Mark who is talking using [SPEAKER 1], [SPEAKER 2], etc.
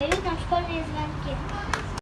[SPEAKER 1] Я нам школьные звонки.